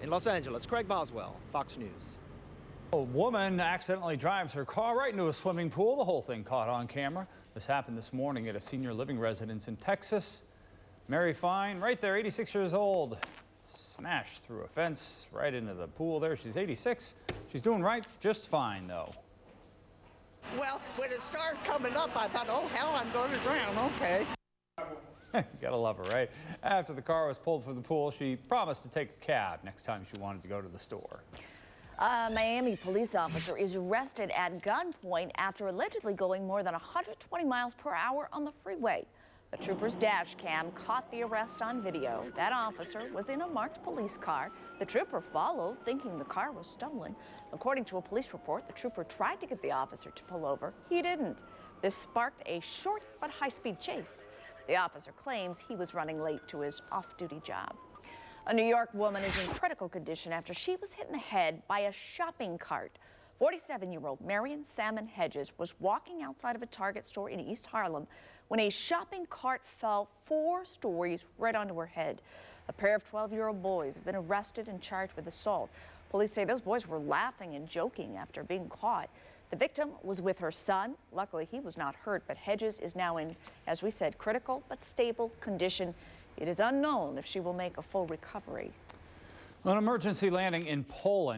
In Los Angeles, Craig Boswell, Fox News. A woman accidentally drives her car right into a swimming pool. The whole thing caught on camera. This happened this morning at a senior living residence in Texas. Mary Fine, right there, 86 years old, smashed through a fence right into the pool there. She's 86. She's doing right, just fine though. Well, when it started coming up, I thought, oh, hell, I'm going to drown. Okay. gotta love her, right? After the car was pulled from the pool, she promised to take a cab next time she wanted to go to the store. A Miami police officer is arrested at gunpoint after allegedly going more than 120 miles per hour on the freeway. The trooper's dash cam caught the arrest on video. That officer was in a marked police car. The trooper followed, thinking the car was stolen. According to a police report, the trooper tried to get the officer to pull over. He didn't. This sparked a short but high-speed chase. The officer claims he was running late to his off-duty job. A New York woman is in critical condition after she was hit in the head by a shopping cart. 47-year-old Marion Salmon Hedges was walking outside of a Target store in East Harlem when a shopping cart fell four stories right onto her head. A pair of 12-year-old boys have been arrested and charged with assault. Police say those boys were laughing and joking after being caught. The victim was with her son. Luckily, he was not hurt, but Hedges is now in, as we said, critical but stable condition. It is unknown if she will make a full recovery. An emergency landing in Poland.